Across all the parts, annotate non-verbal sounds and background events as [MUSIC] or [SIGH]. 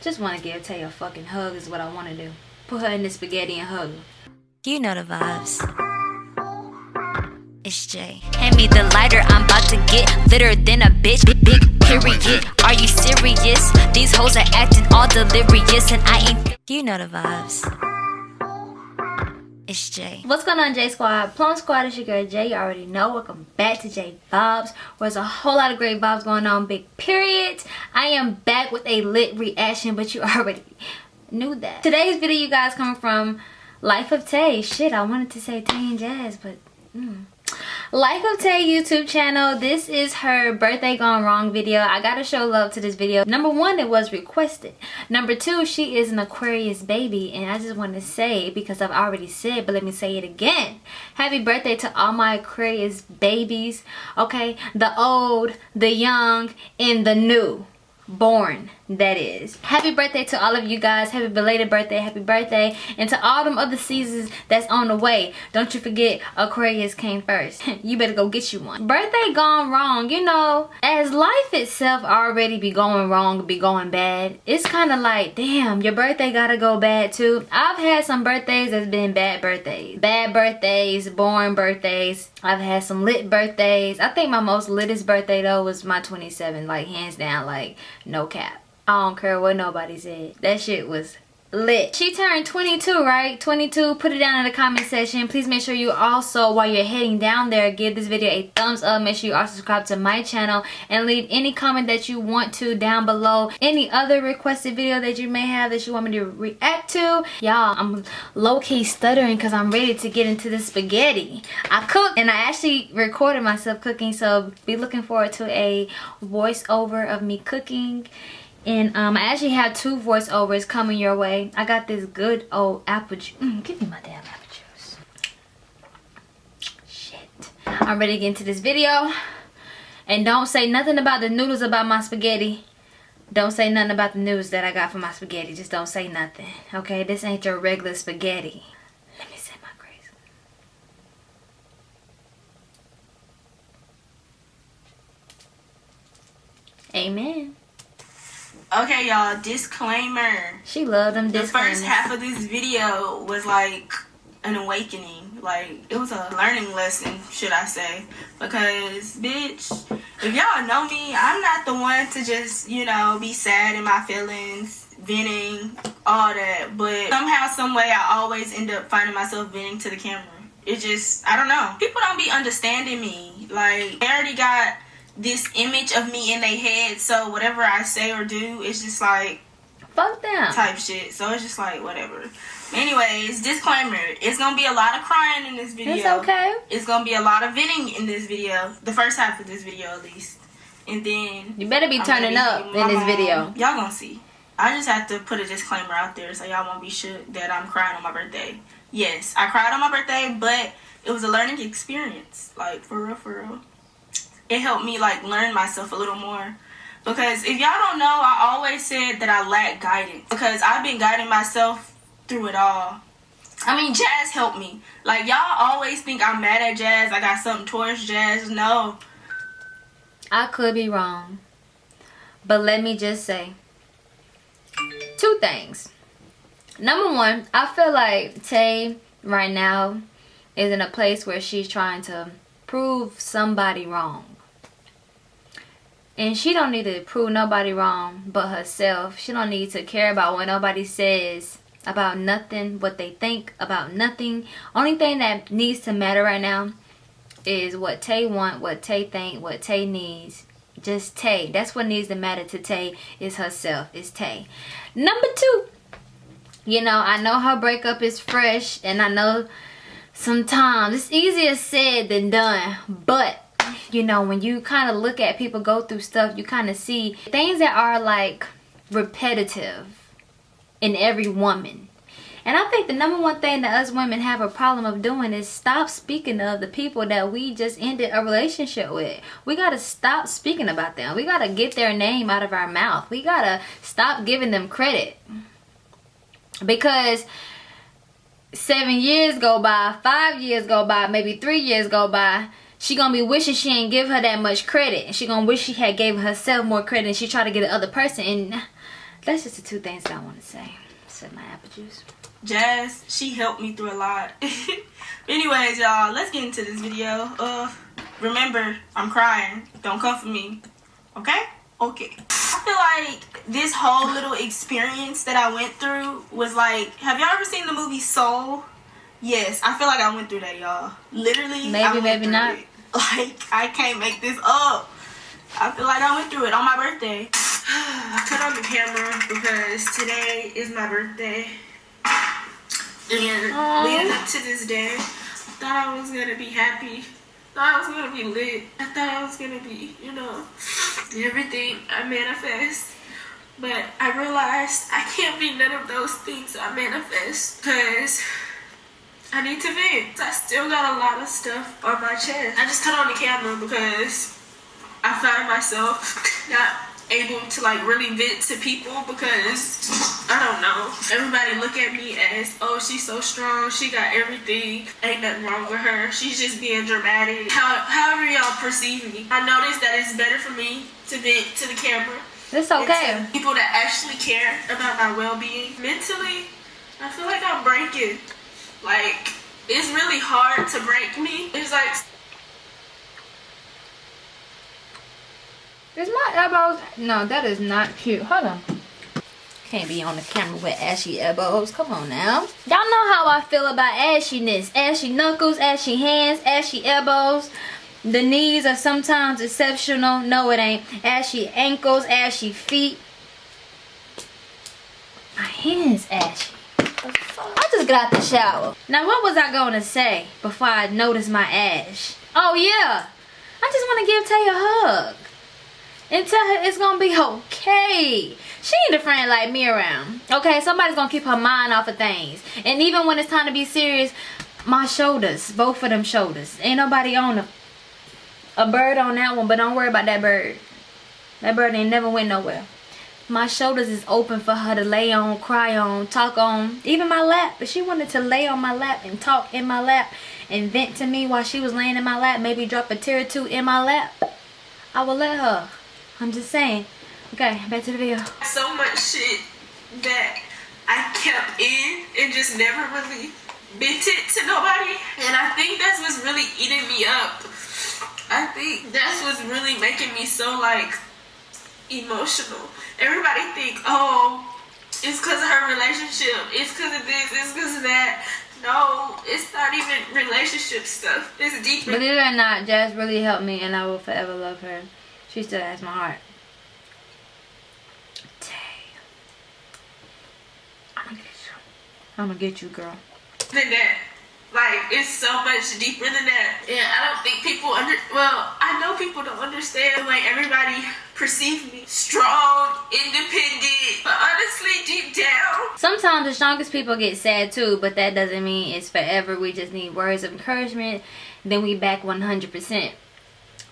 Just want to give Tay a fucking hug is what I want to do. Put her in the spaghetti and hug her. You know the vibes. It's Jay. Hand me the lighter, I'm about to get litter than a bitch. Big, period. Are you serious? These hoes are acting all delirious, and I ain't. You know the vibes. It's Jay. What's going on, J Squad? Plum Squad is your girl Jay. You already know. Welcome back to J Vibes. Where there's a whole lot of great vibes going on. Big period. I am back with a lit reaction, but you [LAUGHS] already knew that. Today's video, you guys, coming from Life of Tay. Shit, I wanted to say Tay and Jazz, but. Mm. Life of Tay YouTube channel. This is her birthday gone wrong video. I gotta show love to this video. Number one, it was requested. Number two, she is an Aquarius baby. And I just want to say, because I've already said, but let me say it again. Happy birthday to all my Aquarius babies. Okay, the old, the young, and the new born that is. Happy birthday to all of you guys. Happy belated birthday. Happy birthday. And to all them other seasons that's on the way. Don't you forget aquarius came first. [LAUGHS] You better go get you one. Birthday gone wrong you know. As life itself already be going wrong be going bad it's kind of like damn your birthday gotta go bad too. I've had some birthdays that's been bad birthdays. Bad birthdays boring birthdays. I've had some lit birthdays. I think my most litest birthday though was my 27 like hands down like no cap. I don't care what nobody said. That shit was lit. She turned 22, right? 22. Put it down in the comment section. Please make sure you also, while you're heading down there, give this video a thumbs up. Make sure you are subscribed to my channel and leave any comment that you want to down below. Any other requested video that you may have that you want me to react to. Y'all, I'm low-key stuttering because I'm ready to get into the spaghetti. I cooked and I actually recorded myself cooking, so be looking forward to a voiceover of me cooking and um, I actually have two voiceovers coming your way. I got this good old apple juice. Mm, give me my damn apple juice. Shit. I'm ready to get into this video. And don't say nothing about the noodles about my spaghetti. Don't say nothing about the noodles that I got for my spaghetti. Just don't say nothing. Okay, this ain't your regular spaghetti. Let me set my grace. Amen. Okay, y'all, disclaimer. She loved them The first half of this video was like an awakening. Like, it was a learning lesson, should I say. Because, bitch, if y'all know me, I'm not the one to just, you know, be sad in my feelings, venting, all that. But somehow, some way, I always end up finding myself venting to the camera. It just, I don't know. People don't be understanding me. Like, I already got this image of me in their head. So whatever I say or do, it's just like fuck them type shit. So it's just like whatever. Anyways, disclaimer: it's gonna be a lot of crying in this video. It's okay. It's gonna be a lot of venting in this video. The first half of this video, at least. And then you better be turning up in this video. Y'all gonna see. I just have to put a disclaimer out there so y'all won't be shook that I'm crying on my birthday. Yes, I cried on my birthday, but it was a learning experience. Like for real, for real it helped me like learn myself a little more. Because if y'all don't know, I always said that I lack guidance. Because I've been guiding myself through it all. I mean, Jazz helped me. Like, y'all always think I'm mad at Jazz. I got something towards Jazz. No. I could be wrong. But let me just say two things. Number one, I feel like Tay right now is in a place where she's trying to prove somebody wrong. And she don't need to prove nobody wrong but herself. She don't need to care about what nobody says about nothing, what they think about nothing. Only thing that needs to matter right now is what Tay want, what Tay think, what Tay needs. Just Tay. That's what needs to matter to Tay is herself. Is Tay. Number two. You know, I know her breakup is fresh and I know sometimes it's easier said than done. But you know when you kind of look at people go through stuff you kind of see things that are like repetitive in every woman and I think the number one thing that us women have a problem of doing is stop speaking of the people that we just ended a relationship with. We got to stop speaking about them. We got to get their name out of our mouth. We got to stop giving them credit. Because seven years go by, five years go by, maybe three years go by, she gonna be wishing she ain't give her that much credit. And she gonna wish she had gave herself more credit and she try to get the other person and That's just the two things that I want to say. Said my apple juice. Jazz, she helped me through a lot. [LAUGHS] Anyways, y'all, let's get into this video. Uh, remember, I'm crying. Don't come for me. Okay? Okay. I feel like this whole little experience that I went through was like, have y'all ever seen the movie Soul? Yes, I feel like I went through that, y'all. Literally, Maybe, maybe not. it. [LAUGHS] Like, I can't make this up. I feel like I went through it on my birthday. [SIGHS] I cut on the camera because today is my birthday. And Aw. leading up to this day, I thought I was gonna be happy. Thought I was gonna be lit. I thought I was gonna be, you know, everything I manifest. But I realized I can't be none of those things I manifest because I need to vent. I still got a lot of stuff on my chest. I just cut on the camera because I find myself [LAUGHS] not able to like really vent to people because I don't know. Everybody look at me as, oh, she's so strong. She got everything. Ain't nothing wrong with her. She's just being dramatic. How, however y'all perceive me. I noticed that it's better for me to vent to the camera. It's okay. to people that actually care about my well-being. Mentally, I feel like I'm breaking. Like, it's really hard to break me. It's like Is my elbows? No, that is not cute. Hold on. Can't be on the camera with ashy elbows. Come on now. Y'all know how I feel about ashiness. Ashy knuckles, ashy hands, ashy elbows. The knees are sometimes exceptional. No, it ain't. Ashy ankles, ashy feet. My hands ashy. I just got out the shower. Now, what was I going to say before I noticed my ash? Oh, yeah. I just want to give Tay a hug and tell her it's gonna be okay. She need a friend like me around. Okay, somebody's gonna keep her mind off of things. And even when it's time to be serious, my shoulders, both of them shoulders. Ain't nobody on a, a bird on that one, but don't worry about that bird. That bird ain't never went nowhere. My shoulders is open for her to lay on, cry on, talk on. Even my lap. If she wanted to lay on my lap and talk in my lap and vent to me while she was laying in my lap, maybe drop a tear or two in my lap, I would let her. I'm just saying. Okay, back to the video. so much shit that I kept in and just never really vented to nobody. And I think that's what's really eating me up. I think that's what's really making me so like emotional. Everybody think, oh, it's because of her relationship. It's because of this. It's because of that. No, it's not even relationship stuff. It's deeper. Believe it or not, Jazz really helped me and I will forever love her. She still has my heart. Tay. I'm gonna get you. I'm gonna get you, girl. than that. Like it's so much deeper than that. And I don't think people under well, I know people don't understand like everybody perceives me strong, independent, but honestly deep down, Sometimes the strongest people get sad too, but that doesn't mean it's forever. We just need words of encouragement. Then we back 100%.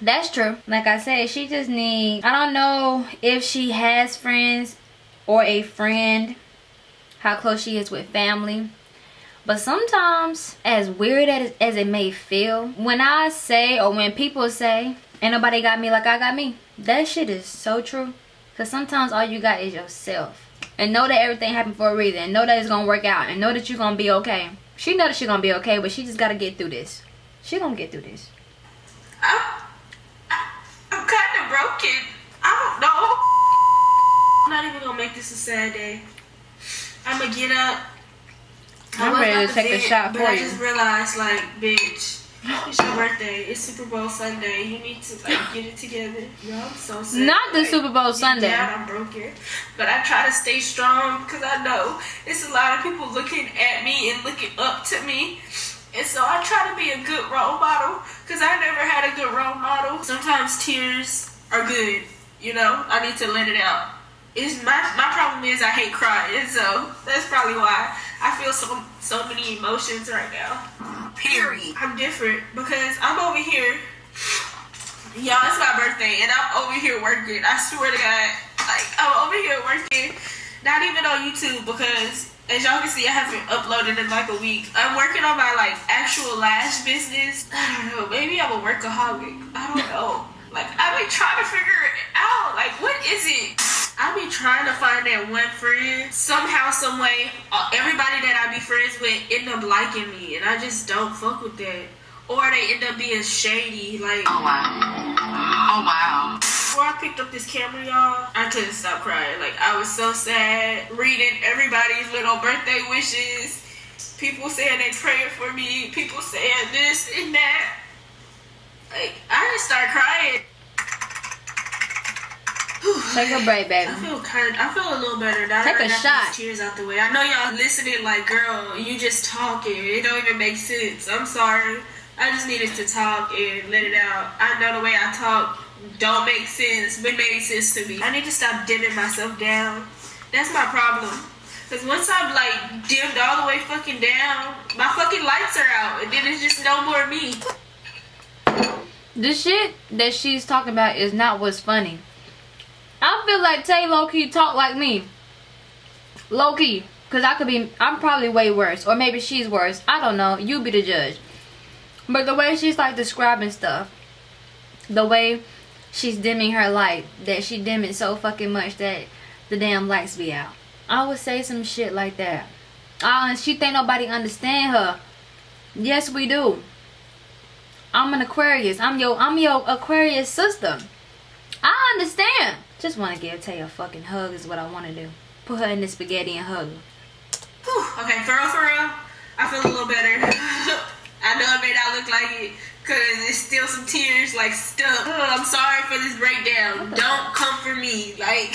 That's true. Like I said, she just need. I don't know if she has friends or a friend, how close she is with family. But sometimes, as weird as, as it may feel, when I say or when people say, ain't nobody got me like I got me, that shit is so true. Because sometimes all you got is yourself. And know that everything happened for a reason. And know that it's going to work out. And know that you're going to be okay. She know that she's going to be okay, but she just got to get through this. She going to get through this. I'm I'm kind of broken. I don't know. I'm not even gonna make this a sad day. I'm gonna get up. I'm ready to take a vent, shot but for I just realized, like, bitch, it's your birthday. It's Super Bowl Sunday. You need to like get it together. Yo, I'm so sad. Not the Like, Super Bowl Sunday. Down, I'm broken, but I try to stay strong because I know it's a lot of people looking at me and looking up to me. And so I try to be a good role model because I never had a good role model. Sometimes tears are good, you know. I need to let it out. It's my my problem is I hate crying, so that's probably why I feel so so many emotions right now. Period. I'm different because I'm over here. Y'all, it's my birthday and I'm over here working. I swear to God, like I'm over here working. Not even on YouTube because as y'all can see, I haven't uploaded in like a week. I'm working on my like actual lash business. [SIGHS] I don't know. Maybe I'm a workaholic. I don't know. Like I've been trying to figure it out. Like what is it? I be trying to find that one friend. Somehow, some way, uh, everybody that I be friends with end up liking me, and I just don't fuck with that. Or they end up being shady, like. Oh wow. Oh wow. Before I picked up this camera, y'all, I couldn't stop crying. Like I was so sad reading everybody's little birthday wishes. People saying they praying for me. People saying this and that. Like I just started crying. [SIGHS] Take a break, baby. I feel kind. I feel a little better now. Take that I a got shot. these Tears out the way. I know y'all listening. Like, girl, you just talking. It don't even make sense. I'm sorry. I just needed to talk and let it out. I know the way I talk don't make sense, but made sense to me. I need to stop dimming myself down. That's my problem. Cause once I'm like dimmed all the way fucking down, my fucking lights are out, and then it's just no more me. The shit that she's talking about is not what's funny. I feel like Tay Loki talk like me. Low key. Cause I could be I'm probably way worse. Or maybe she's worse. I don't know. You be the judge. But the way she's like describing stuff. The way she's dimming her light. That she dim it so fucking much that the damn lights be out. I would say some shit like that. Oh, and she think nobody understand her. Yes, we do. I'm an Aquarius. I'm your I'm your Aquarius sister. I understand. Just want to give Tay a fucking hug is what I want to do. Put her in the spaghetti and hug her. Whew, okay, for real, for real, I feel a little better. [LAUGHS] I know it may not look like it, cause it's still some tears like stuck. I'm sorry for this breakdown. Don't come for me. Like, [LAUGHS]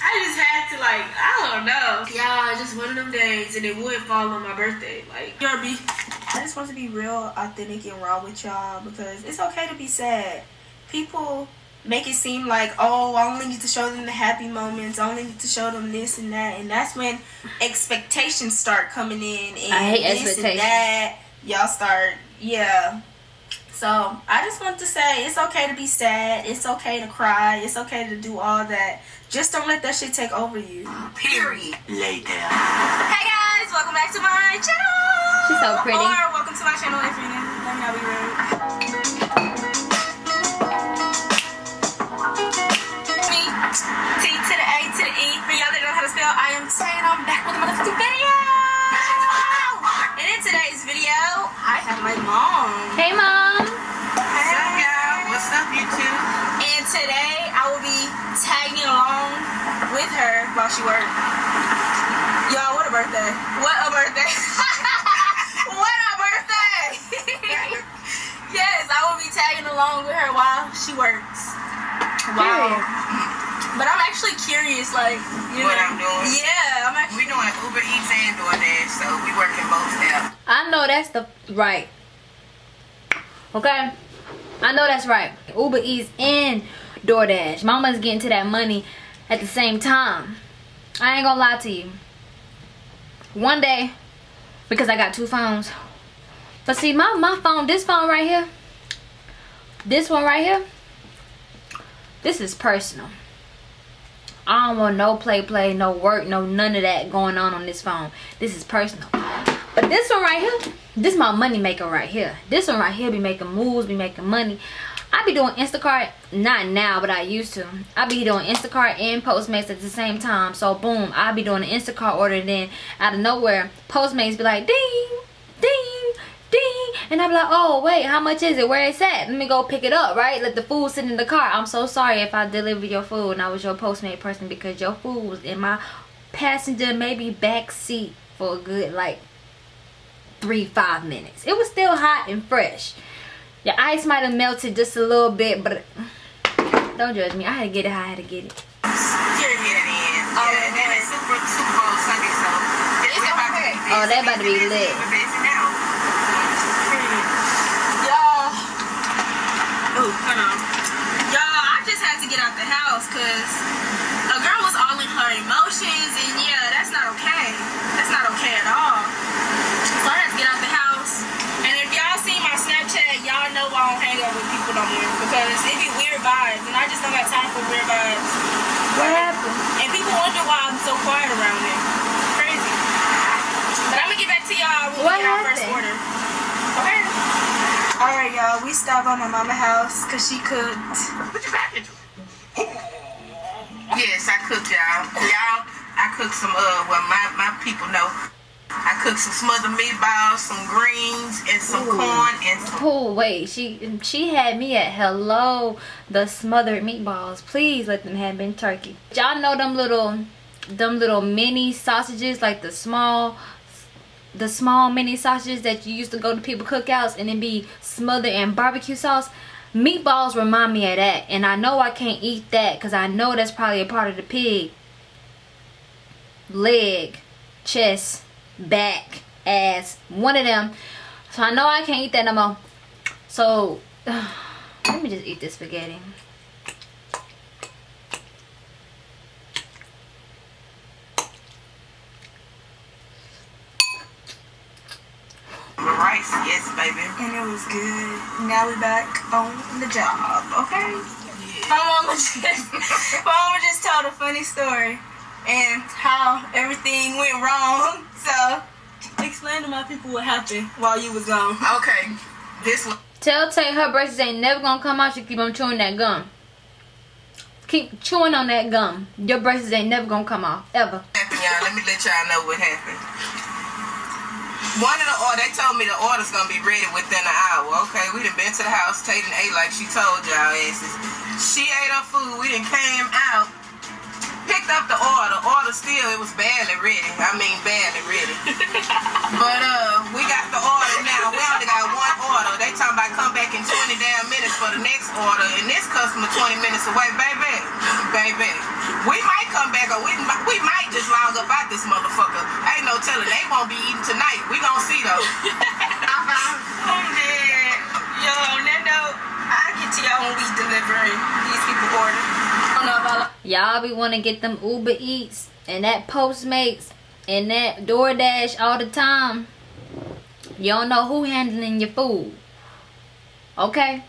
I just had to like, I don't know. Yeah, just one of them days, and it would fall on my birthday. Like, Yarby. I just want to be real, authentic, and raw with y'all because it's okay to be sad. People make it seem like, oh, I only need to show them the happy moments. I only need to show them this and that, and that's when expectations start coming in. And I hate this expectations. And that y'all start, yeah. So I just want to say it's okay to be sad. It's okay to cry. It's okay to do all that. Just don't let that shit take over you. Period. Later. Hey guys, welcome back to my channel. She's so pretty. Or welcome to my channel if you're new. Let me not be. Me, T to the A to the E. For y'all that don't know how to spell, I am saying I'm back with a motherfucking video. And in today's video, I have my mom. Hey mom. What's up, y'all? What's up, YouTube? And today I will be tagging along with her while she works. Y'all, what a birthday. What a birthday. [LAUGHS] what a birthday. yes, I will be tagging along with her while she works. Wow. But I'm actually curious, like, you What know. I'm doing? Yeah, I'm actually. We doing Uber Eats and DoorDash, so we working both apps. I know that's the right. Okay? I know that's right. Uber Eats and DoorDash. Mama's getting to that money at the same time. I ain't gonna lie to you. One day, because I got two phones. But see, my, my phone, this phone right here, this one right here, this is personal. I don't want no play play, no work, no none of that going on on this phone. This is personal. But this one right here, this my money maker right here. This one right here be making moves, be making money. I be doing Instacart, not now, but I used to. I be doing Instacart and Postmates at the same time. So boom, I be doing an Instacart order and then out of nowhere, Postmates be like ding, ding, ding. And I be like, oh wait, how much is it? Where it's at? Let me go pick it up, right? Let the food sit in the car. I'm so sorry if I delivered your food and I was your Postmate person because your food was in my passenger, maybe back seat for a good like three, five minutes. It was still hot and fresh. Your ice might have melted just a little bit, but don't judge me. I had to get it how I had to get it. Here it is. Oh, and then it's Super, Super Bowl Sunday, so it's about to be busy. Oh, that about to be lit. We're busy now. Y'all. Oh, hold on. Y'all, I just had to get out the house because a girl was all in her emotions, and yeah, that's not okay. That's not okay at all. So I had to get out the house. And if y'all see my Snapchat, y'all know I don't hang out with people no more because it be weird vibes, and I just don't got time for weird vibes. What happened? And people wonder why I'm so quiet around it. Crazy. But I'm gonna get back to y'all when we get our first order. Okay. Alright, y'all. We stopped by my mama house because she cooked. Put your back into it. Yes, I cooked, y'all. Y'all, I cooked some uh well my, my people know. I cooked some smothered meatballs, some greens, and some Ooh. corn and some Oh wait, she she had me at hello the smothered meatballs. Please let them have been turkey. Y'all know them little them little mini sausages like the small the small mini sausages that you used to go to people cookouts and then be smothered in barbecue sauce. Meatballs remind me of that and I know I can't eat that because I know that's probably a part of the pig. Leg, chest, back, ass, one of them. So I know I can't eat that no more. So [SIGHS] let me just eat this spaghetti. rice. Yes, baby. And it was good. Now we back on the job, okay? My mama [LAUGHS] just my mama just told a funny story and how everything went wrong. So explain to my people what happened while you was gone. Okay. This one Tell Tay her braces ain't never gonna come out. She keep on chewing that gum. Keep chewing on that gum. Your braces ain't never gonna come off ever. happened, y'all. Let me let y'all know what happened. One of the order, they told me the order's gonna be ready within an hour. Okay, we done been to the house, Tatum ate like she told y'all asses. She ate her food, we done came out, picked up the order. Order still, it was barely ready. I mean, barely ready. [LAUGHS] but uh, we got the order now. We only got one order. They talking about come back in 20 damn minutes for the next order, and this customer 20 minutes away, baby, baby. We might come back, or we might, we might just log up out this motherfucker. Ain't no telling. They won't be eating tonight. We gonna see though. [LAUGHS] I'm dead. Yo, on that note, I'll get to y'all when we delivering these people order. I don't know about Y'all be wanna get them Uber Eats and that Postmates and that DoorDash all the time. You don't know who handling your food. Okay?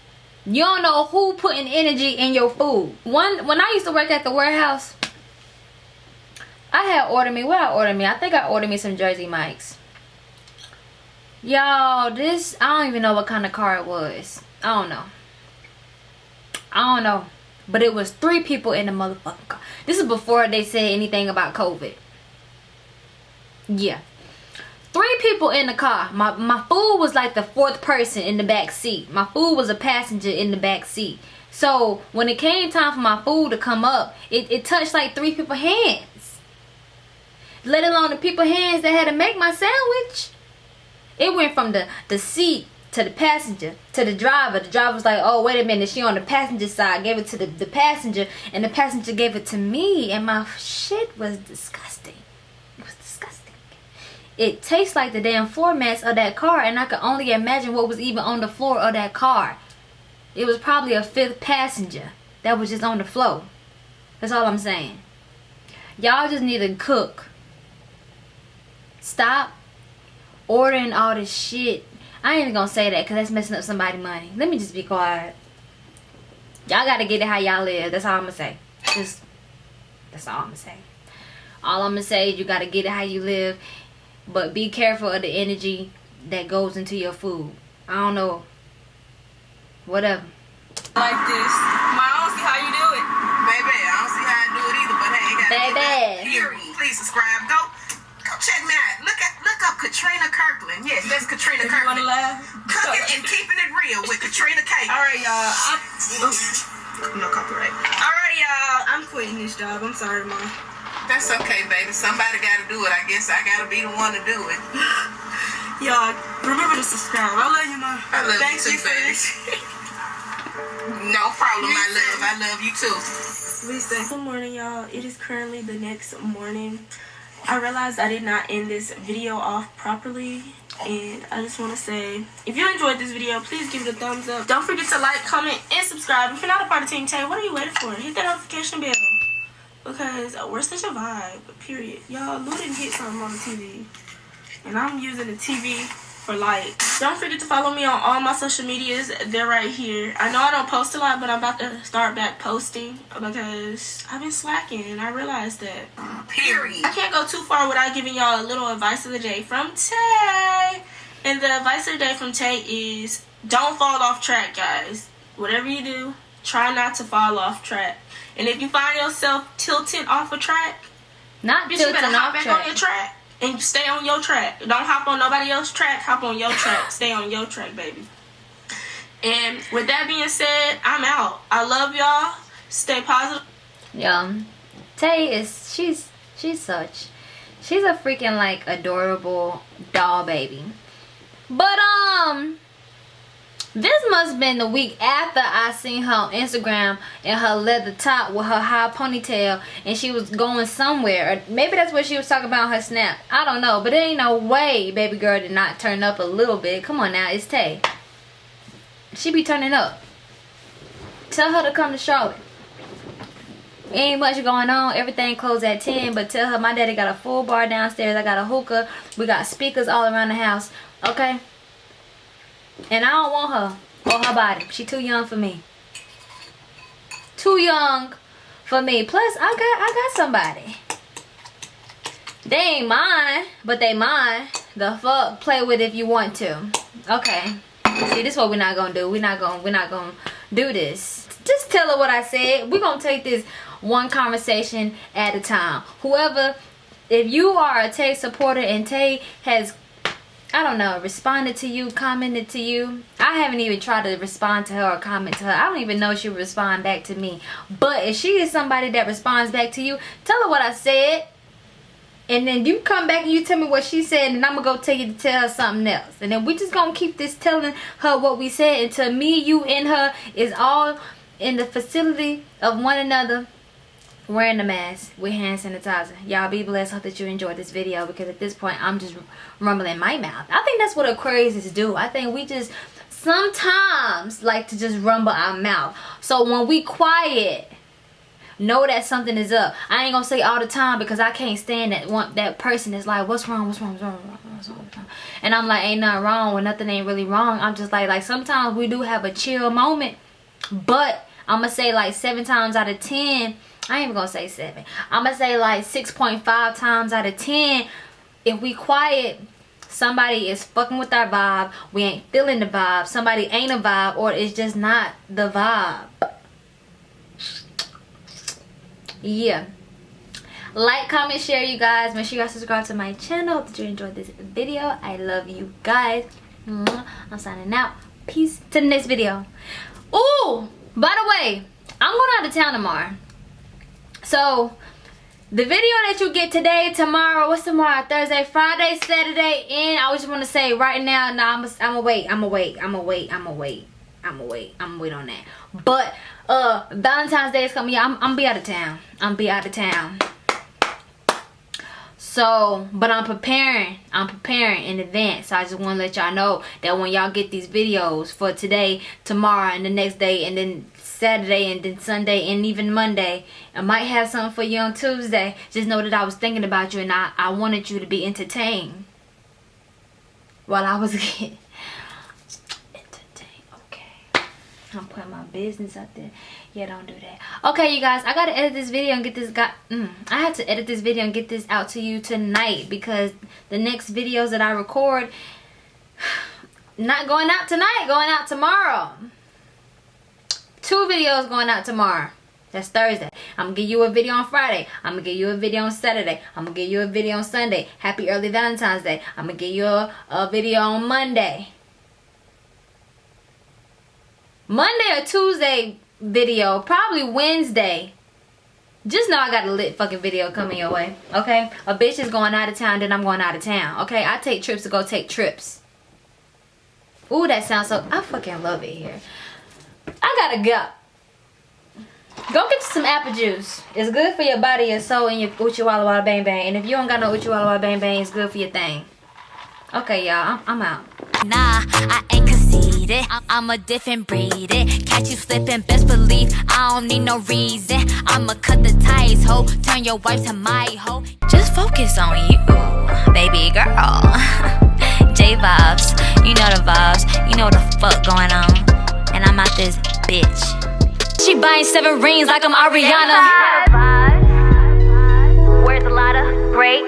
You don't know who putting energy in your food. One when I used to work at the warehouse, I had ordered me what I ordered me. I think I ordered me some Jersey Mike's. Y'all, this I don't even know what kind of car it was. I don't know. I don't know. But it was three people in the motherfucking car. This is before they said anything about COVID. Yeah. Three people in the car. My my food was like the fourth person in the back seat. My food was a passenger in the back seat. So when it came time for my food to come up, it, it touched like three people hands. Let alone the people hands that had to make my sandwich. It went from the, the seat to the passenger to the driver. The driver was like, oh, wait a minute. She on the passenger side. Gave it to the, the passenger. And the passenger gave it to me. And my shit was disgusting. It was disgusting. It tastes like the damn floor mats of that car. And I could only imagine what was even on the floor of that car. It was probably a fifth passenger that was just on the floor. That's all I'm saying. Y'all just need to cook. Stop ordering all this shit. I ain't even gonna say that because that's messing up somebody's money. Let me just be quiet. Y'all gotta get it how y'all live. That's all I'm gonna say. Just that's all I'm gonna say. All I'm gonna say is you gotta get it how you live, but be careful of the energy that goes into your food. I don't know. Whatever. like this. I don't see how you do it. Baby, I don't see how I do it either, but hey, Baby. Period. Please subscribe. Go check me out. Look at, look up Katrina Kirkland. Yes, that's Katrina If you wanna Kirkland. laugh. Cooking and keeping it real with Katrina K. All right, y'all. I'm, No copyright. all right, y'all. I'm quitting this job. I'm sorry, mom. That's okay, baby. Somebody got to do it. I guess I got to be the one to do it. [LAUGHS] Y'all, remember to subscribe. I love you, mom. I love Thank you you too, for baby. [LAUGHS] No problem, my love. I love you too. Good morning, y'all. It is currently the next morning. I realized I did not end this video off properly. And I just want to say, if you enjoyed this video, please give it a thumbs up. Don't forget to like, comment, and subscribe. If you're not a part of Team Tay, what are you waiting for? Hit that notification bell. Because we're such a vibe, period. Y'all, Lou didn't hit something on the TV. And I'm using the TV for light. Don't forget to follow me on all my social medias. They're right here. I know I don't post a lot, but I'm about to start back posting because I've been slacking and I realized that. Period. I can't go too far without giving y'all a little advice of the day from Tay. And the advice of the day from Tay is don't fall off track, guys. Whatever you do, try not to fall off track. And if you find yourself tilting off a track, Not bitch, you tilting better hop back track. on your track and stay on your track. Don't hop on nobody else's track. Hop on your track. Stay on your track, baby. And with that being said, I'm out. I love y'all. Stay positive. Yeah. Tay is she's she's such she's a freaking like adorable doll baby. But um this must have been the week after I seen her on Instagram in her leather top with her high ponytail and she was going somewhere. Maybe that's what she was talking about her snap. I don't know. But there ain't no way baby girl did not turn up a little bit. Come on now, it's Tay. She be turning up. Tell her to come to Charlotte. Ain't much going on. Everything closed at 10. But tell her my daddy got a full bar downstairs. I got a hookah. We got speakers all around the house. Okay? And I don't want her or her body. She too young for me. Too young for me. Plus, I got I got somebody. They ain't mine, but they mine. The fuck, play with if you want to. Okay. See, this is what we're not gonna do. We're not gonna we're not gonna do this. Just tell her what I said. We're gonna take this one conversation at a time. Whoever, if you are a Tay supporter and Tay has I don't know, responded to you, commented to you. I haven't even tried to respond to her or comment to her. I don't even know if she'll respond back to me. But if she is somebody that responds back to you, tell her what I said. And then you come back and you tell me what she said and I'm going to go tell you to tell her something else. And then we just going to keep this telling her what we said until me, you, and her is all in the facility of one another wearing the mask with hand sanitizer. Y'all be blessed. Hope that you enjoyed this video because at this point I'm just rumbling my mouth. I think that's what Aquarius is do. I think we just sometimes like to just rumble our mouth. So when we quiet, know that something is up. I ain't gonna say all the time because I can't stand that one that person is like, what's wrong, what's wrong, what's wrong, what's wrong, what's wrong, what's wrong? And I'm like, ain't nothing wrong when nothing ain't really wrong. I'm just like, like sometimes we do have a chill moment, but I'm gonna say like seven times out of ten I ain't gonna say seven. I'm gonna say like 6.5 times out of 10. If we quiet, somebody is fucking with our vibe. We ain't feeling the vibe. Somebody ain't a vibe or it's just not the vibe. Yeah. Like, comment, share you guys. Make sure you guys subscribe to my channel. Hope that you enjoyed this video. I love you guys. Mm-hmm. I'm signing out. Peace to the next video. Ooh, by the way, I'm going out of town tomorrow. So, the video that you get today, tomorrow, what's tomorrow? Thursday, Friday, Saturday, and I just want to say right now, nah, I'm gonna wait, I'm gonna wait, I'm gonna wait, I'm gonna wait, I'm gonna wait, I'm gonna wait on that. But, uh, Valentine's Day is coming, yeah, I'm, I'm be out of town. I'm be out of town. So, but I'm preparing. I'm preparing in advance. So I just want to let y'all know that when y'all get these videos for today, tomorrow, and the next day, and then Saturday, and then Sunday, and even Monday, I might have something for you on Tuesday. Just know that I was thinking about you and I, I wanted you to be entertained while I was [LAUGHS] getting entertained. Okay. I'm putting my business out there. Yeah, don't do that. Okay, you guys, I gotta edit this video and get this got. Mm, I have to edit this video and get this out to you tonight because the next videos that I record [SIGHS] not going out tonight, going out tomorrow. Two videos going out tomorrow. That's Thursday. I'm gonna give you a video on Friday. I'm gonna give you a video on Saturday. I'm gonna give you a video on Sunday. Happy early Valentine's Day. I'm gonna give you a, a video on Monday. Monday or Tuesday video. Probably Wednesday. Just know I got a lit fucking video coming your way. Okay? A bitch is going out of town, then I'm going out of town. Okay? I take trips to go take trips. Ooh, that sounds so... I fucking love it here. I gotta go. Go get some apple juice. It's good for your body and soul and your Uchi Walla Walla Bang Bang. And if you don't got no Uchi Walla Walla Bang Bang, it's good for your thing. Okay, y'all. I'm, I'm out. Nah, I ain't conceited. I'm a different breed. Catch you slipping, best believe I don't need no reason. I'ma cut the ties, ho. Turn your wife to my hoe. Just focus on you, baby girl. [LAUGHS] J vibes, you know the vibes. You know the fuck going on. I'm out this bitch. She buying seven rings like I'm Ariana. Where's a lot of great